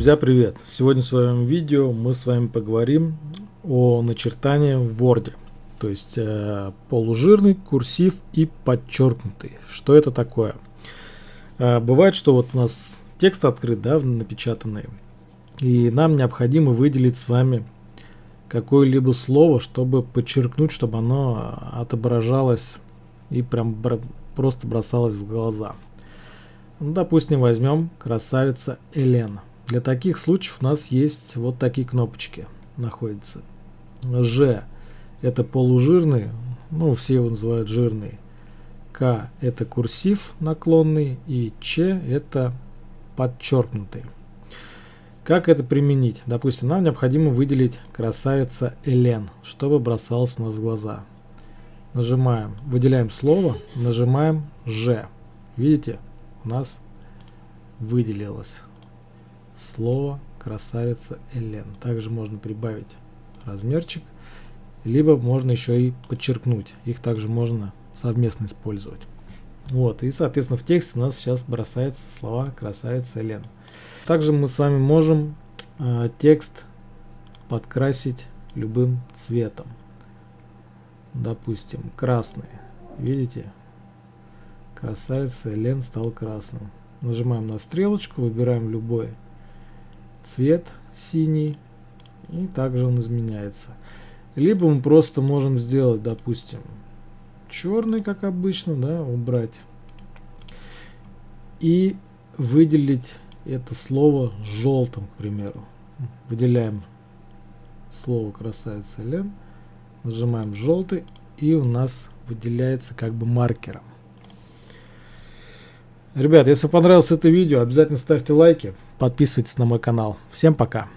Друзья, привет! Сегодня в своем видео мы с вами поговорим о начертании в Word. То есть э, полужирный, курсив и подчеркнутый. Что это такое? Э, бывает, что вот у нас текст открыт, да, напечатанный. И нам необходимо выделить с вами какое-либо слово, чтобы подчеркнуть, чтобы оно отображалось и прям просто бросалось в глаза. Ну, допустим, возьмем красавица Элена. Для таких случаев у нас есть вот такие кнопочки находятся. Ж это полужирный, ну все его называют жирный. К это курсив наклонный и Ч это подчеркнутый. Как это применить? Допустим, нам необходимо выделить красавица Элен, чтобы бросалось у нас в глаза. Нажимаем, выделяем слово, нажимаем Ж. Видите, у нас выделилось слово красавица Элен. Также можно прибавить размерчик, либо можно еще и подчеркнуть. Их также можно совместно использовать. Вот, и соответственно в тексте у нас сейчас бросаются слова красавица Элен. Также мы с вами можем э, текст подкрасить любым цветом. Допустим, красный. Видите? Красавица Элен стал красным. Нажимаем на стрелочку, выбираем любой цвет синий и также он изменяется. Либо мы просто можем сделать, допустим, черный, как обычно, да, убрать и выделить это слово желтым, к примеру. Выделяем слово красавица Лен, нажимаем желтый и у нас выделяется как бы маркером. Ребят, если понравилось это видео, обязательно ставьте лайки, подписывайтесь на мой канал. Всем пока!